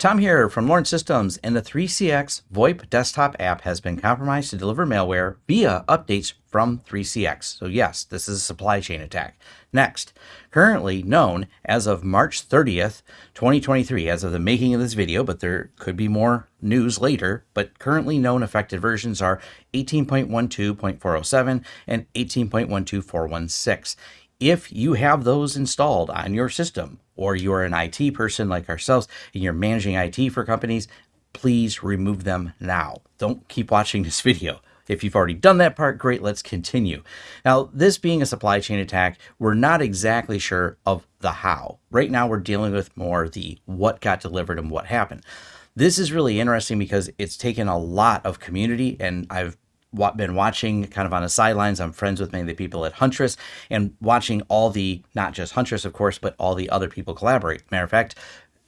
Tom here from Lawrence Systems, and the 3CX VoIP desktop app has been compromised to deliver malware via updates from 3CX. So yes, this is a supply chain attack. Next, currently known as of March 30th, 2023, as of the making of this video, but there could be more news later, but currently known affected versions are 18.12.407 and 18.12416. If you have those installed on your system, or you're an IT person like ourselves and you're managing IT for companies, please remove them now. Don't keep watching this video. If you've already done that part, great, let's continue. Now, this being a supply chain attack, we're not exactly sure of the how. Right now, we're dealing with more the what got delivered and what happened. This is really interesting because it's taken a lot of community, and I've been watching kind of on the sidelines. I'm friends with many of the people at Huntress and watching all the, not just Huntress, of course, but all the other people collaborate. Matter of fact,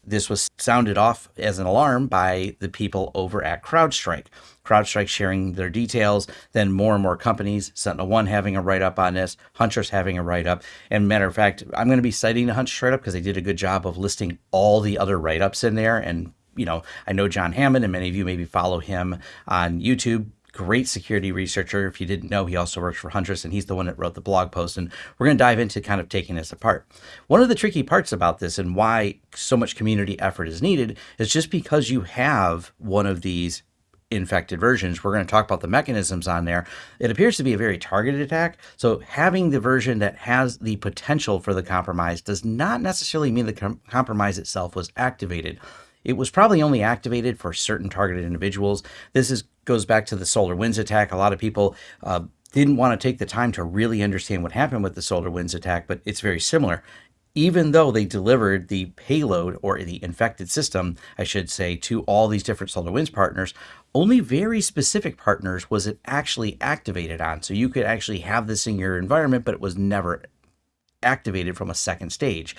this was sounded off as an alarm by the people over at CrowdStrike. CrowdStrike sharing their details, then more and more companies, Sentinel One having a write up on this, Huntress having a write up. And matter of fact, I'm going to be citing the Huntress write up because they did a good job of listing all the other write ups in there. And, you know, I know John Hammond, and many of you maybe follow him on YouTube great security researcher. If you didn't know, he also works for Huntress and he's the one that wrote the blog post. And we're going to dive into kind of taking this apart. One of the tricky parts about this and why so much community effort is needed is just because you have one of these infected versions. We're going to talk about the mechanisms on there. It appears to be a very targeted attack. So having the version that has the potential for the compromise does not necessarily mean the com compromise itself was activated. It was probably only activated for certain targeted individuals. This is goes back to the SolarWinds attack. A lot of people uh, didn't want to take the time to really understand what happened with the SolarWinds attack, but it's very similar. Even though they delivered the payload or the infected system, I should say, to all these different SolarWinds partners, only very specific partners was it actually activated on. So you could actually have this in your environment, but it was never activated from a second stage.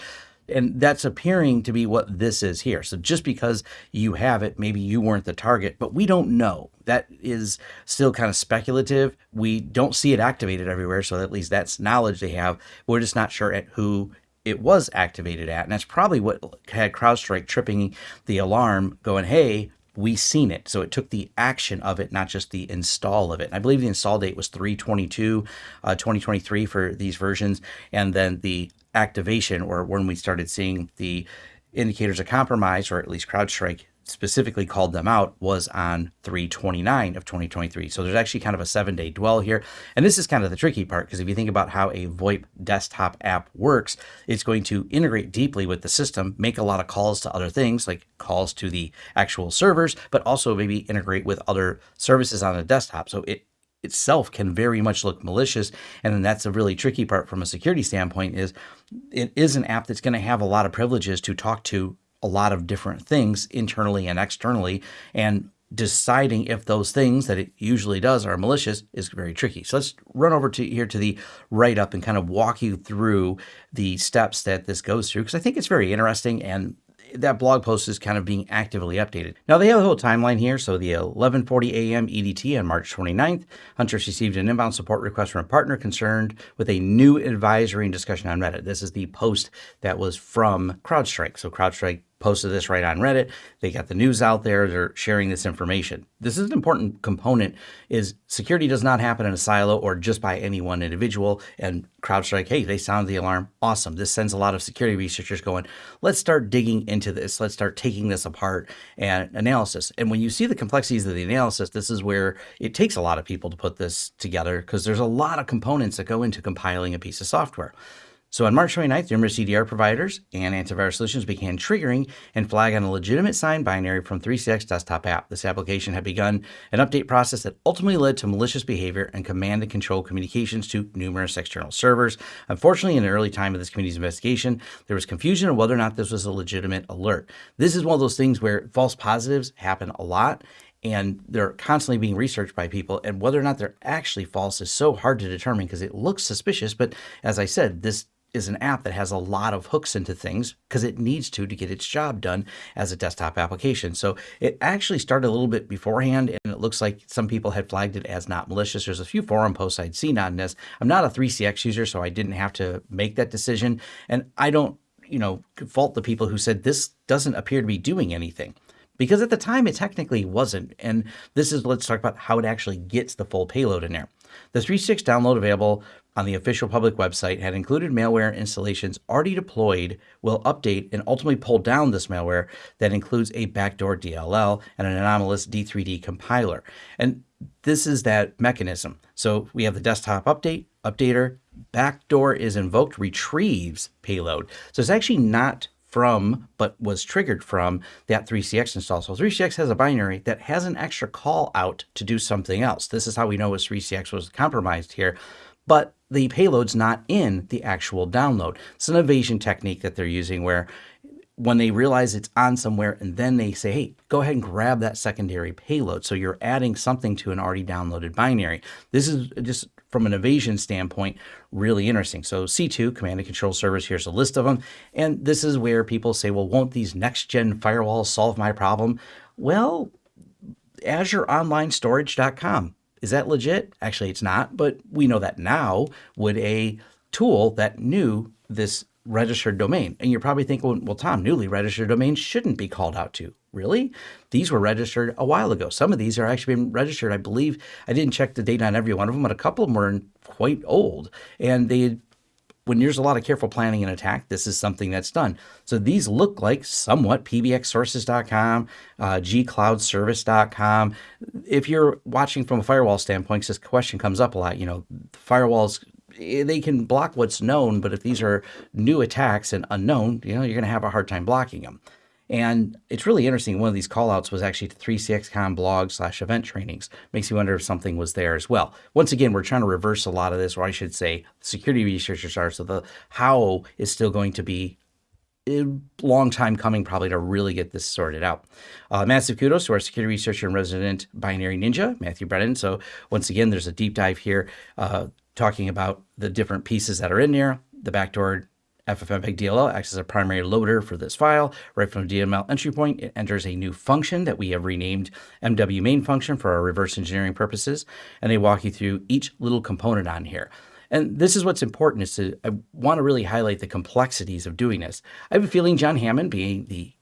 And that's appearing to be what this is here. So just because you have it, maybe you weren't the target, but we don't know. That is still kind of speculative. We don't see it activated everywhere. So at least that's knowledge they have. We're just not sure at who it was activated at. And that's probably what had CrowdStrike tripping the alarm going, hey, we seen it. So it took the action of it, not just the install of it. And I believe the install date was 322, uh, 2023 for these versions. And then the activation or when we started seeing the indicators of compromise, or at least CrowdStrike specifically called them out, was on 329 of 2023. So there's actually kind of a seven day dwell here. And this is kind of the tricky part because if you think about how a VoIP desktop app works, it's going to integrate deeply with the system, make a lot of calls to other things like calls to the actual servers, but also maybe integrate with other services on the desktop. So it itself can very much look malicious. And then that's a really tricky part from a security standpoint is it is an app that's going to have a lot of privileges to talk to a lot of different things internally and externally. And deciding if those things that it usually does are malicious is very tricky. So let's run over to here to the write up and kind of walk you through the steps that this goes through because I think it's very interesting and that blog post is kind of being actively updated. Now they have a whole timeline here. So the 11:40 a.m. EDT on March 29th, Huntress received an inbound support request from a partner concerned with a new advisory and discussion on Reddit. This is the post that was from CrowdStrike. So CrowdStrike posted this right on Reddit. They got the news out there. They're sharing this information. This is an important component is security does not happen in a silo or just by any one individual. And CrowdStrike, hey, they sound the alarm. Awesome. This sends a lot of security researchers going, let's start digging into this. Let's start taking this apart and analysis. And when you see the complexities of the analysis, this is where it takes a lot of people to put this together because there's a lot of components that go into compiling a piece of software. So on March 29th, numerous EDR providers and antivirus solutions began triggering and flagging a legitimate signed binary from 3CX desktop app. This application had begun an update process that ultimately led to malicious behavior and command and control communications to numerous external servers. Unfortunately, in the early time of this committee's investigation, there was confusion on whether or not this was a legitimate alert. This is one of those things where false positives happen a lot and they're constantly being researched by people and whether or not they're actually false is so hard to determine because it looks suspicious but as i said this is an app that has a lot of hooks into things because it needs to to get its job done as a desktop application. So it actually started a little bit beforehand and it looks like some people had flagged it as not malicious. There's a few forum posts I'd seen on this. I'm not a 3CX user, so I didn't have to make that decision. And I don't, you know, fault the people who said this doesn't appear to be doing anything. because at the time it technically wasn't. And this is, let's talk about how it actually gets the full payload in there. The 3.6 download available on the official public website had included malware installations already deployed will update and ultimately pull down this malware that includes a backdoor DLL and an anomalous D3D compiler. And this is that mechanism. So we have the desktop update, updater, backdoor is invoked, retrieves payload. So it's actually not from, but was triggered from that 3CX install. So 3CX has a binary that has an extra call out to do something else. This is how we know 3CX was compromised here, but the payload's not in the actual download. It's an evasion technique that they're using where when they realize it's on somewhere and then they say, hey, go ahead and grab that secondary payload. So you're adding something to an already downloaded binary. This is just from an evasion standpoint, really interesting. So C2, Command and Control Servers, here's a list of them. And this is where people say, well, won't these next-gen firewalls solve my problem? Well, AzureOnlineStorage.com. Is that legit? Actually, it's not, but we know that now would a tool that knew this registered domain. And you're probably thinking, well, Tom, newly registered domains shouldn't be called out to. Really? These were registered a while ago. Some of these are actually been registered. I believe I didn't check the date on every one of them, but a couple of them were quite old. And they when there's a lot of careful planning and attack, this is something that's done. So these look like somewhat pbxsources.com, uh, gcloudservice.com. If you're watching from a firewall standpoint, because this question comes up a lot, you know, firewalls Eh, they can block what's known, but if these are new attacks and unknown, you know, you're going to have a hard time blocking them. And it's really interesting. One of these callouts was actually to 3CX.com blog slash event trainings. Makes you wonder if something was there as well. Once again, we're trying to reverse a lot of this, or I should say, security researchers are. So the how is still going to be a long time coming probably to really get this sorted out. Uh, massive kudos to our security researcher and resident binary ninja, Matthew Brennan. So once again, there's a deep dive here. Uh, talking about the different pieces that are in there. The backdoor FFmpeg DLL acts as a primary loader for this file. Right from DML entry point, it enters a new function that we have renamed MW main function for our reverse engineering purposes. And they walk you through each little component on here. And this is what's important is to, I want to really highlight the complexities of doing this. I have a feeling John Hammond, being the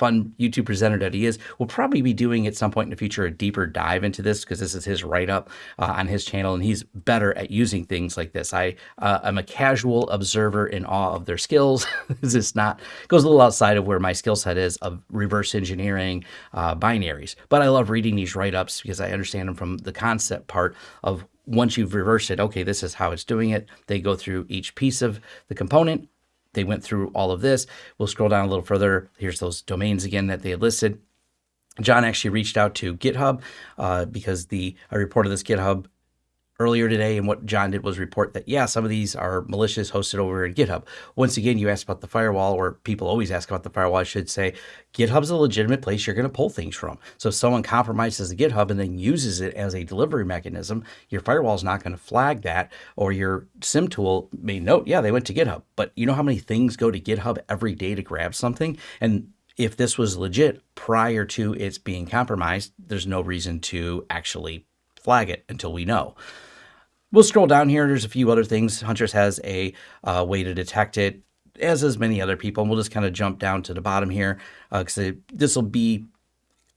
fun YouTube presenter that he is, We'll probably be doing at some point in the future a deeper dive into this because this is his write up uh, on his channel and he's better at using things like this. I uh, am a casual observer in awe of their skills. this is not goes a little outside of where my skill set is of reverse engineering uh, binaries, but I love reading these write ups because I understand them from the concept part of once you've reversed it, okay, this is how it's doing it. They go through each piece of the component they went through all of this. We'll scroll down a little further. Here's those domains again that they had listed. John actually reached out to GitHub uh, because the I reported this GitHub earlier today, and what John did was report that, yeah, some of these are malicious hosted over in GitHub. Once again, you asked about the firewall, or people always ask about the firewall, I should say. GitHub's a legitimate place you're going to pull things from. So if someone compromises the GitHub and then uses it as a delivery mechanism, your firewall is not going to flag that, or your SIEM tool may note, yeah, they went to GitHub. But you know how many things go to GitHub every day to grab something? And if this was legit prior to its being compromised, there's no reason to actually flag it until we know. We'll scroll down here. There's a few other things. Huntress has a uh, way to detect it, as does many other people. And we'll just kind of jump down to the bottom here because uh, this will be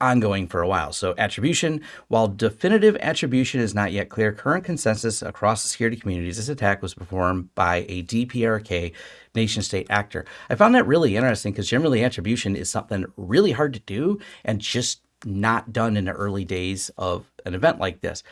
ongoing for a while. So attribution, while definitive attribution is not yet clear, current consensus across the security communities, this attack was performed by a DPRK nation state actor. I found that really interesting because generally attribution is something really hard to do and just not done in the early days of an event like this.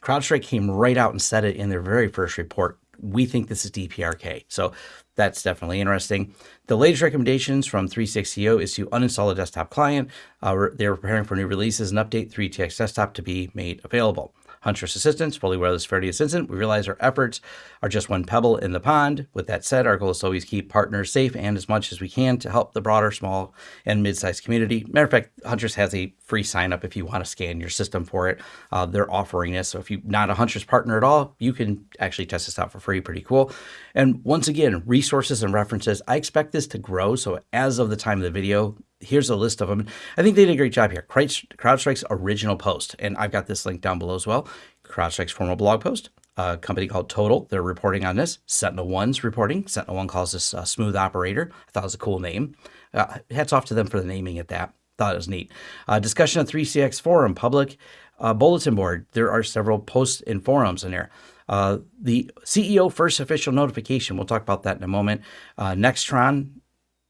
CrowdStrike came right out and said it in their very first report. We think this is DPRK. So that's definitely interesting. The latest recommendations from 360 is to uninstall the desktop client. Uh, they're preparing for new releases and update 3CX desktop to be made available. Huntress Assistance, fully aware of this incident. We realize our efforts are just one pebble in the pond. With that said, our goal is to always keep partners safe and as much as we can to help the broader small and mid-sized community. Matter of fact, Huntress has a free sign up if you want to scan your system for it. Uh, they're offering this. So if you're not a Huntress partner at all, you can actually test this out for free. Pretty cool. And once again, resources and references. I expect this to grow. So as of the time of the video, here's a list of them. I think they did a great job here. CrowdStrike's original post, and I've got this link down below as well. CrowdStrike's formal blog post. A company called Todyl, they're reporting on this. Sentinel One's reporting. Sentinel One calls this a smooth operator. I thought it was a cool name. Uh, hats off to them for the naming at that. thought it was neat. Uh, discussion of 3CX forum, public uh, bulletin board. There are several posts and forums in there. Uh, the CEO first official notification. We'll talk about that in a moment. Uh, Nextron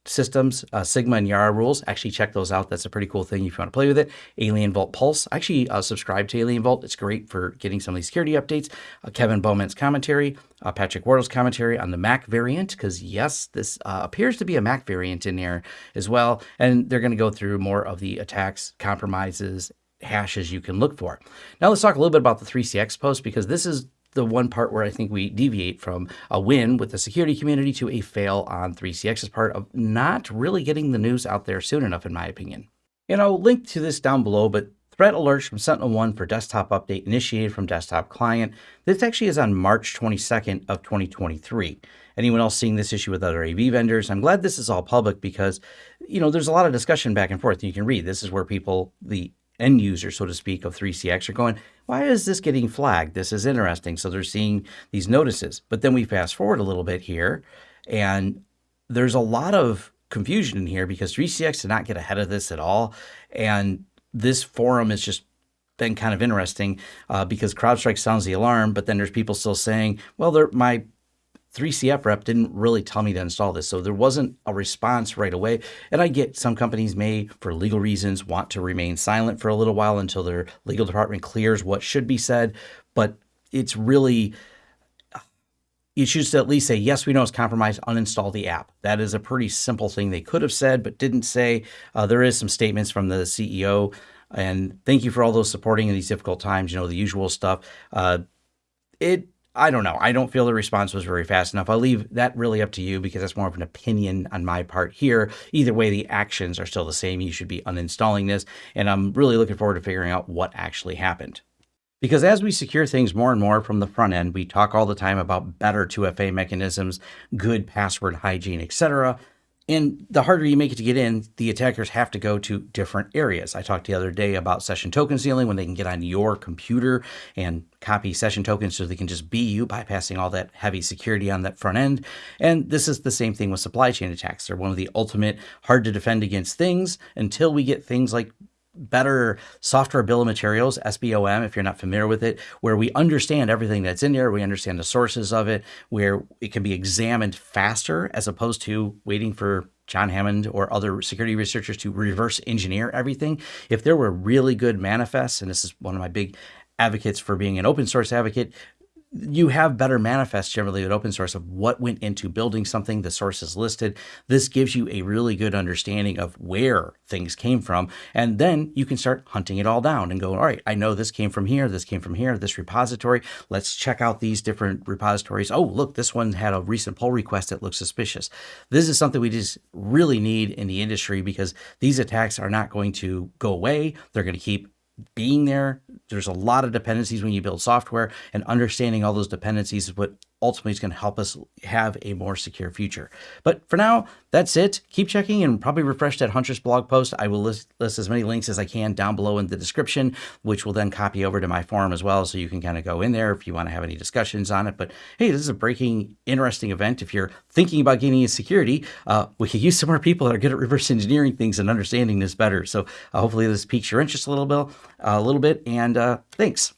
systems, uh, Sigma and Yara rules. Actually, check those out. That's a pretty cool thing if you want to play with it. Alien Vault Pulse. Actually, uh, subscribe to Alien Vault. It's great for getting some of these security updates. Uh, Kevin Beaumont's commentary, uh, Patrick Wardle's commentary on the Mac variant, because yes, this uh, appears to be a Mac variant in there as well. And they're going to go through more of the attacks, compromises, hashes you can look for. Now let's talk a little bit about the 3CX post because this is the one part where I think we deviate from a win with the security community to a fail on 3CX's part of not really getting the news out there soon enough, in my opinion. And I'll link to this down below, but threat alerts from Sentinel One for desktop update initiated from desktop client. This actually is on March 22nd of 2023. Anyone else seeing this issue with other AV vendors? I'm glad this is all public because, you know, there's a lot of discussion back and forth. You can read. This is where people, the end user, so to speak, of 3CX are going, why is this getting flagged? This is interesting. So they're seeing these notices. But then we fast forward a little bit here, and there's a lot of confusion in here because 3CX did not get ahead of this at all. And this forum has just been kind of interesting uh, because CrowdStrike sounds the alarm, but then there's people still saying, well, my 3CX rep didn't really tell me to install this. So there wasn't a response right away. And I get some companies may, for legal reasons, want to remain silent for a little while until their legal department clears what should be said. But it's really, you to at least say, yes, we know it's compromised, uninstall the app. That is a pretty simple thing they could have said, but didn't say. Uh, there is some statements from the CEO. And thank you for all those supporting in these difficult times, you know, the usual stuff. Uh, it I don't know. I don't feel the response was very fast enough. I'll leave that really up to you because that's more of an opinion on my part here. Either way, the actions are still the same. You should be uninstalling this. And I'm really looking forward to figuring out what actually happened. Because as we secure things more and more from the front end, we talk all the time about better 2FA mechanisms, good password hygiene, etc. And the harder you make it to get in, the attackers have to go to different areas. I talked the other day about session token stealing when they can get on your computer and copy session tokens so they can just be you, bypassing all that heavy security on that front end. And this is the same thing with supply chain attacks. They're one of the ultimate hard to defend against things until we get things like better software bill of materials, SBOM, if you're not familiar with it, where we understand everything that's in there, we understand the sources of it, where it can be examined faster as opposed to waiting for John Hammond or other security researchers to reverse engineer everything. If there were really good manifests, and this is one of my big advocates for being an open source advocate, you have better manifests generally with open source of what went into building something, the sources listed. This gives you a really good understanding of where things came from. And then you can start hunting it all down and go, all right, I know this came from here, this came from here, this repository. Let's check out these different repositories. Oh, look, this one had a recent pull request that looks suspicious. This is something we just really need in the industry because these attacks are not going to go away. They're going to keep being there. There's a lot of dependencies when you build software, and understanding all those dependencies is what ultimately is going to help us have a more secure future. But for now, that's it. Keep checking and probably refresh that Huntress blog post. I will list, list as many links as I can down below in the description, which will then copy over to my forum as well. So you can kind of go in there if you want to have any discussions on it. But hey, this is a breaking, interesting event. If you're thinking about getting into security, uh, we could use some more people that are good at reverse engineering things and understanding this better. So uh, hopefully this piques your interest a little bit, a little bit. And uh, thanks.